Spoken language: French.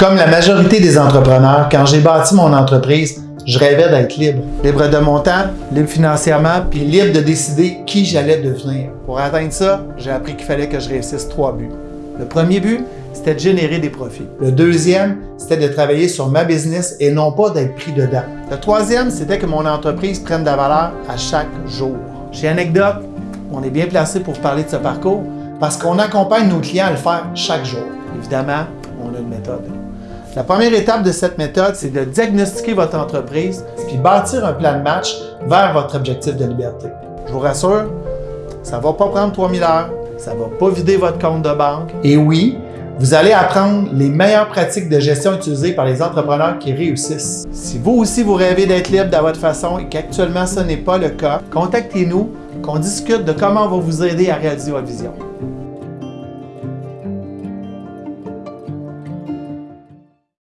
Comme la majorité des entrepreneurs, quand j'ai bâti mon entreprise, je rêvais d'être libre. Libre de mon temps, libre financièrement, puis libre de décider qui j'allais devenir. Pour atteindre ça, j'ai appris qu'il fallait que je réussisse trois buts. Le premier but, c'était de générer des profits. Le deuxième, c'était de travailler sur ma business et non pas d'être pris dedans. Le troisième, c'était que mon entreprise prenne de la valeur à chaque jour. Chez Anecdote, on est bien placé pour parler de ce parcours parce qu'on accompagne nos clients à le faire chaque jour. Évidemment, on a une méthode. La première étape de cette méthode, c'est de diagnostiquer votre entreprise puis bâtir un plan de match vers votre objectif de liberté. Je vous rassure, ça ne va pas prendre 3000 heures, ça ne va pas vider votre compte de banque. Et oui, vous allez apprendre les meilleures pratiques de gestion utilisées par les entrepreneurs qui réussissent. Si vous aussi vous rêvez d'être libre de votre façon et qu'actuellement ce n'est pas le cas, contactez-nous, qu'on discute de comment on va vous aider à réaliser votre vision.